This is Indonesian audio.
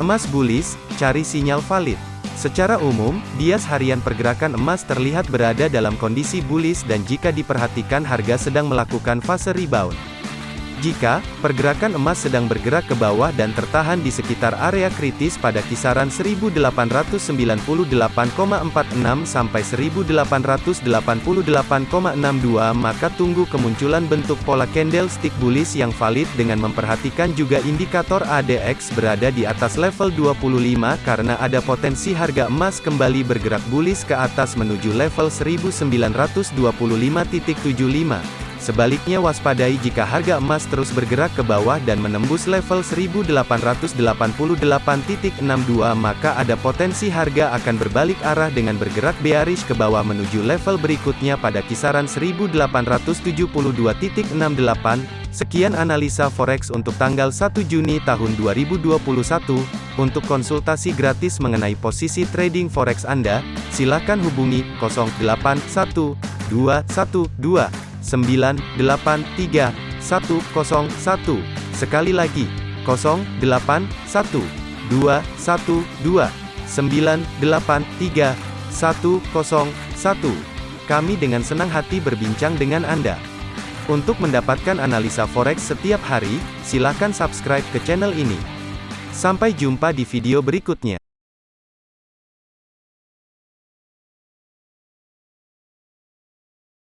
Emas bullish, cari sinyal valid. Secara umum, bias harian pergerakan emas terlihat berada dalam kondisi bullish dan jika diperhatikan harga sedang melakukan fase rebound. Jika pergerakan emas sedang bergerak ke bawah dan tertahan di sekitar area kritis pada kisaran 1898,46 sampai 1888,62 maka tunggu kemunculan bentuk pola candlestick bullish yang valid dengan memperhatikan juga indikator ADX berada di atas level 25 karena ada potensi harga emas kembali bergerak bullish ke atas menuju level 1925.75. Sebaliknya waspadai jika harga emas terus bergerak ke bawah dan menembus level 1888.62 maka ada potensi harga akan berbalik arah dengan bergerak bearish ke bawah menuju level berikutnya pada kisaran 1872.68. Sekian analisa forex untuk tanggal 1 Juni tahun 2021. Untuk konsultasi gratis mengenai posisi trading forex Anda, silakan hubungi 081212 983 101. Sekali lagi, 081 212 983 101. Kami dengan senang hati berbincang dengan Anda. Untuk mendapatkan analisa forex setiap hari, silakan subscribe ke channel ini. Sampai jumpa di video berikutnya.